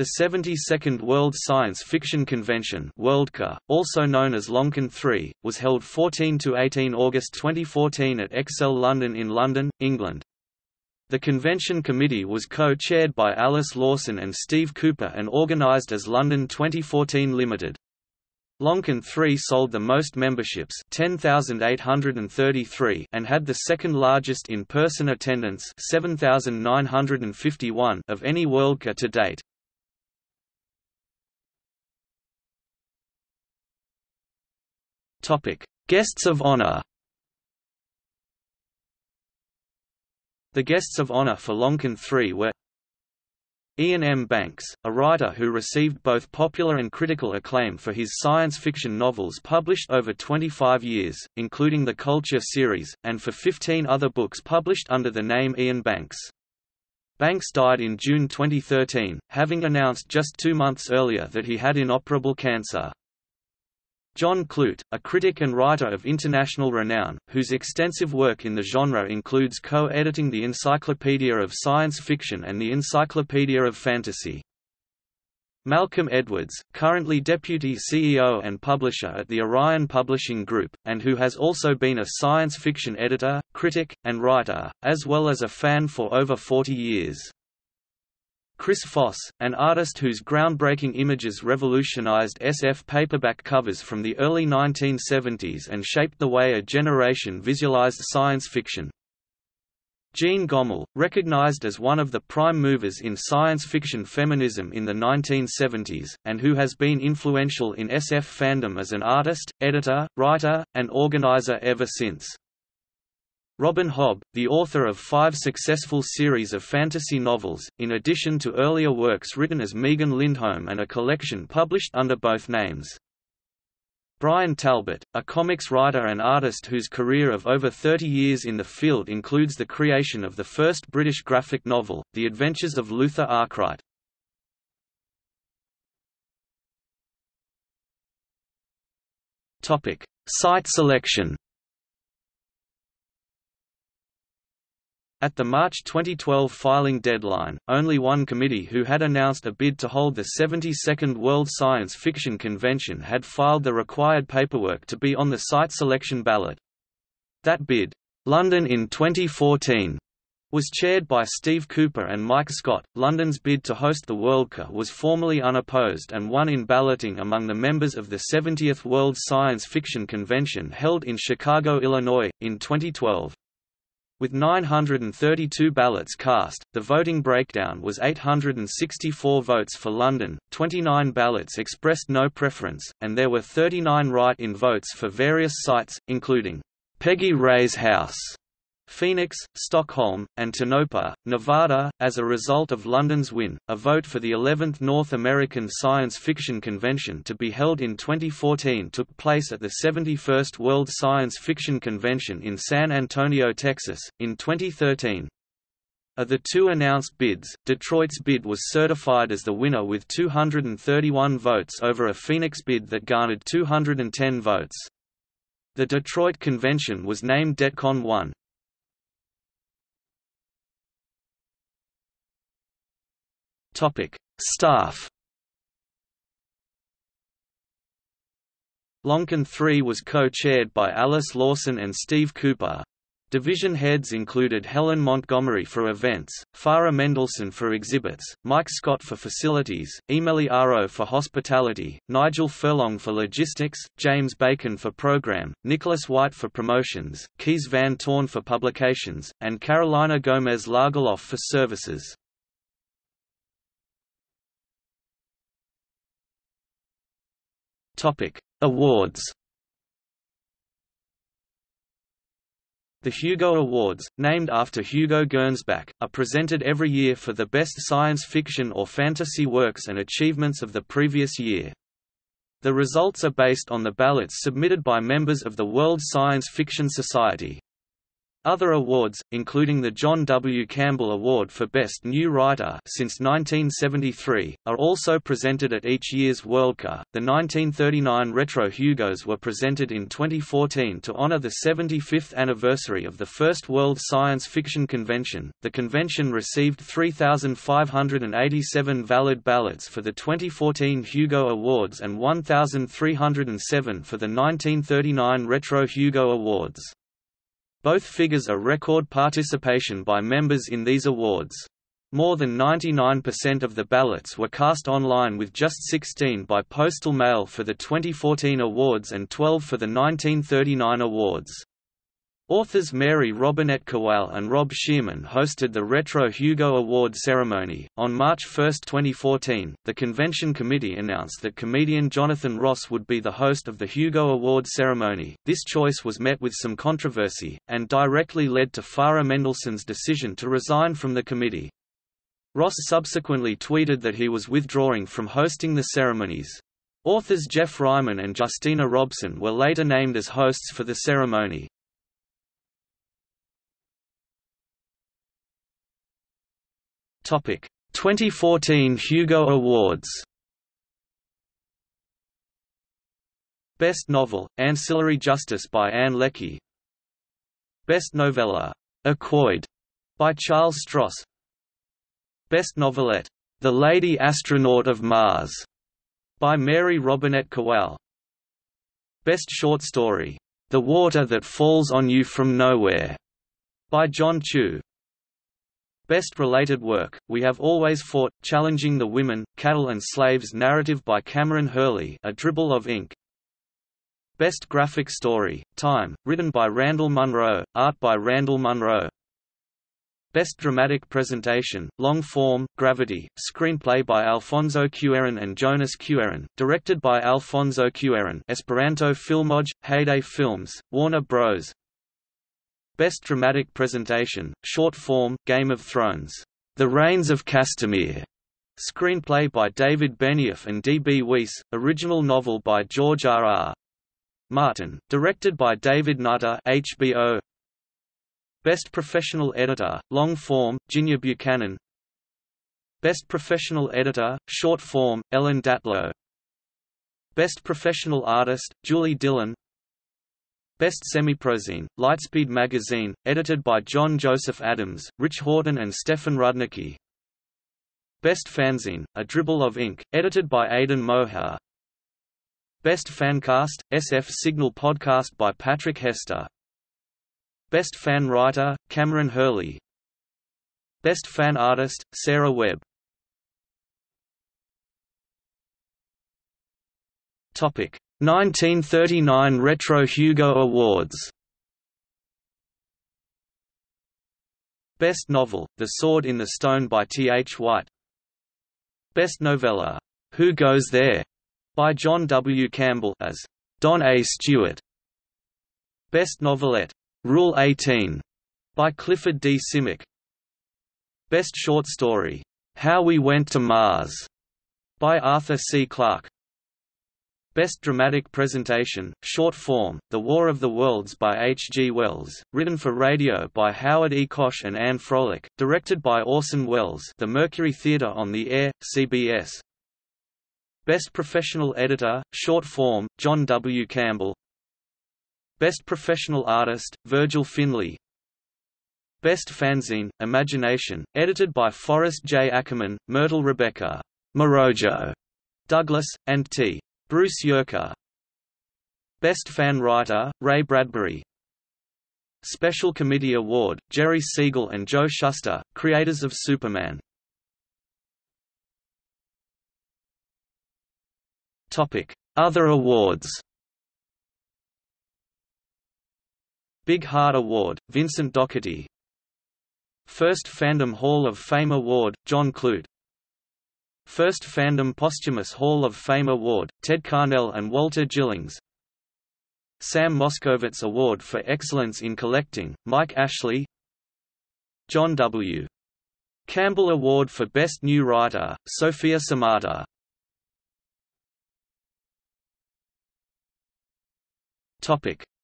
The 72nd World Science Fiction Convention Worldcon, also known as Loncon 3, was held 14–18 August 2014 at Excel London in London, England. The convention committee was co-chaired by Alice Lawson and Steve Cooper and organised as London 2014 Limited. Loncon 3 sold the most memberships 10,833 and had the second largest in-person attendance 7,951 of any Worldcon to date. Topic: Guests of honor. The guests of honor for Loncon 3 were Iain M. Banks, a writer who received both popular and critical acclaim for his science fiction novels published over 25 years, including the Culture series, and for 15 other books published under the name Iain Banks. Banks died in June 2013, having announced just two months earlier that he had inoperable cancer. John Clute, a critic and writer of international renown, whose extensive work in the genre includes co-editing the Encyclopedia of Science Fiction and the Encyclopedia of Fantasy. Malcolm Edwards, currently Deputy CEO and publisher at the Orion Publishing Group, and who has also been a science fiction editor, critic, and writer, as well as a fan for over 40 years. Chris Foss, an artist whose groundbreaking images revolutionized SF paperback covers from the early 1970s and shaped the way a generation visualized science fiction. Jeanne Gomoll, recognized as one of the prime movers in science fiction feminism in the 1970s, and who has been influential in SF fandom as an artist, editor, writer, and organizer ever since. Robin Hobb, the author of five successful series of fantasy novels, in addition to earlier works written as Megan Lindholm and a collection published under both names. Bryan Talbot, a comics writer and artist whose career of over 30 years in the field includes the creation of the first British graphic novel, The Adventures of Luther Arkwright. Site selection At the March 2012 filing deadline, only one committee who had announced a bid to hold the 72nd World Science Fiction Convention had filed the required paperwork to be on the site selection ballot. That bid, London in 2014, was chaired by Steve Cooper and Mike Scott. London's bid to host the Worldcon was formally unopposed and won in balloting among the members of the 70th World Science Fiction Convention held in Chicago, Illinois, in 2012. With 932 ballots cast, the voting breakdown was 864 votes for London, 29 ballots expressed no preference, and there were 39 write-in votes for various sites, including Peggy Rae's House, Phoenix, Stockholm, and Tonopah, Nevada. As a result of London's win, a vote for the 11th North American Science Fiction Convention to be held in 2014 took place at the 71st World Science Fiction Convention in San Antonio, Texas, in 2013. Of the two announced bids, Detroit's bid was certified as the winner with 231 votes over a Phoenix bid that garnered 210 votes. The Detroit convention was named DETCON 1. Topic: Staff. Loncon 3 was co-chaired by Alice Lawson and Steve Cooper. Division heads included Helen Montgomery for events, Farah Mendlesohn for exhibits, Mike Scott for facilities, Emily Aro for hospitality, Nigel Furlong for logistics, James Bacon for program, Nicholas White for promotions, Kees Van Toorn for publications, and Carolina Gomez Lagerlöf for services. Topic: Awards. The Hugo Awards, named after Hugo Gernsback, are presented every year for the best science fiction or fantasy works and achievements of the previous year. The results are based on the ballots submitted by members of the World Science Fiction Society. Other awards, including the John W. Campbell Award for Best New Writer since 1973, are also presented at each year's Worldcon. The 1939 Retro Hugos were presented in 2014 to honor the 75th anniversary of the first World Science Fiction Convention. The convention received 3,587 valid ballots for the 2014 Hugo Awards and 1,307 for the 1939 Retro Hugo Awards. Both figures are record participation by members in these awards. More than 99% of the ballots were cast online with just 16 by postal mail for the 2014 awards and 12 for the 1939 awards. Authors Mary Robinette Kowal and Rob Shearman hosted the Retro Hugo Award ceremony. On March 1, 2014, the convention committee announced that comedian Jonathan Ross would be the host of the Hugo Award ceremony. This choice was met with some controversy, and directly led to Farah Mendlesohn's decision to resign from the committee. Ross subsequently tweeted that he was withdrawing from hosting the ceremonies. Authors Geoff Ryman and Justina Robson were later named as hosts for the ceremony. Topic: 2014 Hugo Awards. Best Novel: Ancillary Justice by Ann Leckie. Best Novella: Equoid by Charles Stross. Best Novelette: The Lady Astronaut of Mars by Mary Robinette Kowal. Best Short Story: The Water That Falls on You from Nowhere by John Chu. Best Related Work, We Have Always Fought, Challenging the Women, Cattle and Slaves narrative by Kameron Hurley A Dribble of Ink Best Graphic Story, Time, written by Randall Munroe, art by Randall Munroe Best Dramatic Presentation, Long Form, Gravity, screenplay by Alfonso Cuarón and Jonas Cuarón, directed by Alfonso Cuarón Esperanto Filmoj, Heyday Films, Warner Bros. Best Dramatic Presentation, Short Form, Game of Thrones. The Rains of Castamere. Screenplay by David Benioff and D. B. Weiss, original novel by George R. R. Martin, directed by David Nutter HBO. Best Professional Editor, Long Form, Ginjer Buchanan Best Professional Editor, Short Form, Ellen Datlow Best Professional Artist, Julie Dillon Best Semiprozine, Lightspeed magazine, edited by John Joseph Adams, Rich Horton and Stefan Rudnicki. Best Fanzine, A Dribble of Ink, edited by Aidan Moher. Best Fancast, SF Signal podcast by Patrick Hester. Best Fan Writer, Kameron Hurley. Best Fan Artist, Sarah Webb. Topic 1939 Retro Hugo Awards Best Novel, The Sword in the Stone by T. H. White Best Novella, Who Goes There? by John W. Campbell as Don A. Stewart Best Novelette, Rule 18 by Clifford D. Simak Best Short Story, How We Went to Mars by Arthur C. Clarke Best Dramatic Presentation, Short Form, The War of the Worlds by H. G. Wells, written for radio by Howard E. Koch and Anne Froelich, directed by Orson Welles The Mercury Theatre on the Air, CBS. Best Professional Editor, Short Form, John W. Campbell Best Professional Artist, Virgil Finlay Best Fanzine, Imagination, edited by Forrest J. Ackerman, Myrtle Rebecca Morojo Douglas, and T. Bruce Yerker. Best Fan Writer, Ray Bradbury. Special Committee Award, Jerry Siegel and Joe Shuster, creators of Superman. Other awards. Big Heart Award, Vincent Docherty. First Fandom Hall of Fame Award, John Clute First Fandom Posthumous Hall of Fame Award, Ted Carnell and Walter Gillings Sam Moskowitz Award for Excellence in Collecting, Mike Ashley John W. Campbell Award for Best New Writer, Sofia Samatar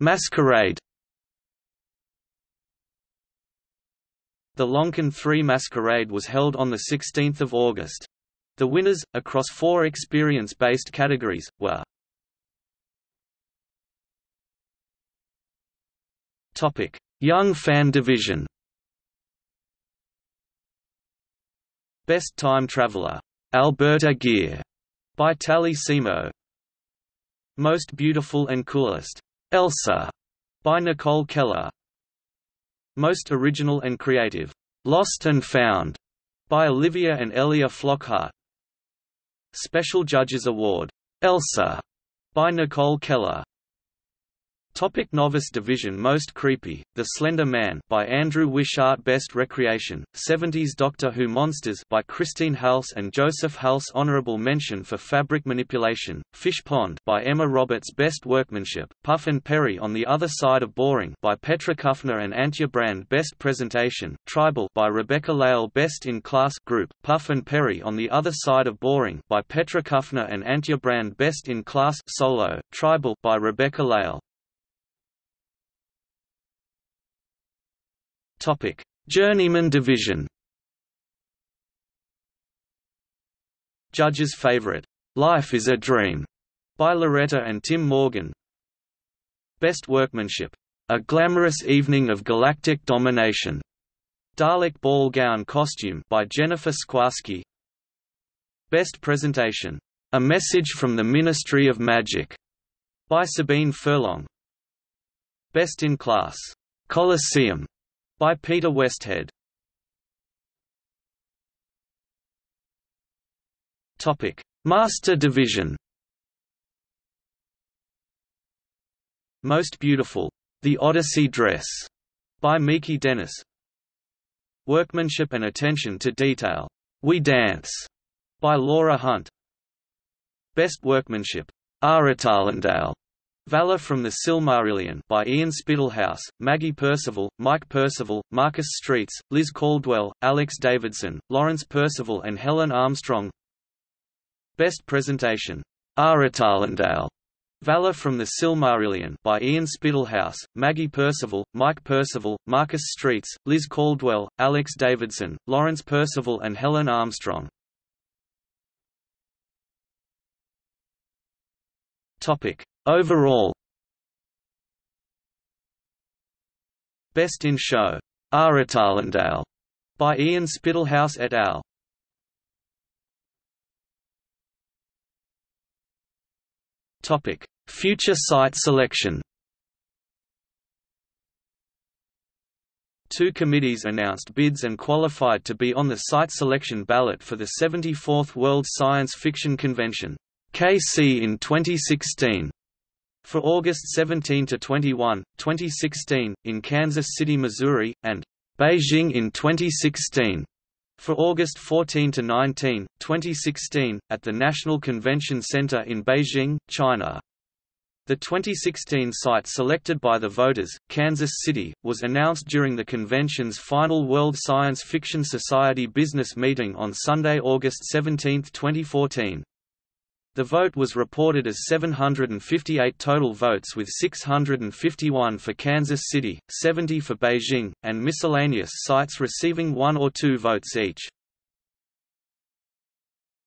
Masquerade The Loncon 3 Masquerade was held on 16 August. The winners, across four experience-based categories, were Young Fan Division Best Time Traveler, Alberta Gear, by Tally Simo. Most Beautiful and Coolest, Elsa, by Nicole Keller. Most Original and Creative, Lost and Found, by Olivia and Elia Flockhart. Special Judges Award, Elsa, by Nicole Keller. Topic Novice Division Most Creepy, The Slender Man by Andrew Wishart Best Recreation, 70s Doctor Who Monsters by Christine Halse and Joseph Halse Honorable Mention for Fabric Manipulation, Fish Pond by Emma Roberts Best Workmanship, Puff and Perry on the Other Side of Boring by Petra Kufner and Antje Brand Best Presentation, Tribal by Rebecca Lale Best in Class Group, Puff and Perry on the Other Side of Boring by Petra Kufner and Antje Brand Best in Class Solo, Tribal by Rebecca Lale Topic: Journeyman Division. Judge's favorite, "Life is a Dream," by Loretta and Tim Morgan. Best Workmanship, "A Glamorous Evening of Galactic Domination," Dalek Ball Gown Costume by Jennifer Skwarski. Best Presentation, "A Message from the Ministry of Magic," by Sabine Furlong. Best in Class, "Colosseum," by Peter Westhead. Topic: Master Division. Most Beautiful, The Odyssey Dress, by Miki Dennis. Workmanship and Attention to Detail, We Dance, by Laura Hunt. Best Workmanship, Aretalendale, Valor from the Silmarillion by Ian Spittlehouse, Maggie Percival, Mike Percival, Marcus Streets, Liz Caldwell, Alex Davidson, Lawrence Percival and Helen Armstrong Best Presentation. Aretalendale. Valor from the Silmarillion by Ian Spittlehouse, Maggie Percival, Mike Percival, Marcus Streets, Liz Caldwell, Alex Davidson, Lawrence Percival and Helen Armstrong Topic. Overall. Best in Show, Aretalendale, by Ian Spittlehouse et al. Topic: Future site selection. Two committees announced bids and qualified to be on the site selection ballot for the 74th World Science Fiction Convention, KC in 2016. For August 17 to 21, 2016, in Kansas City, Missouri, and Beijing in 2016. For August 14 to 19, 2016, at the National Convention Center in Beijing, China. The 2016 site selected by the voters, Kansas City, was announced during the convention's final World Science Fiction Society business meeting on Sunday, August 17, 2014. The vote was reported as 758 total votes with 651 for Kansas City, 70 for Beijing, and miscellaneous sites receiving one or two votes each.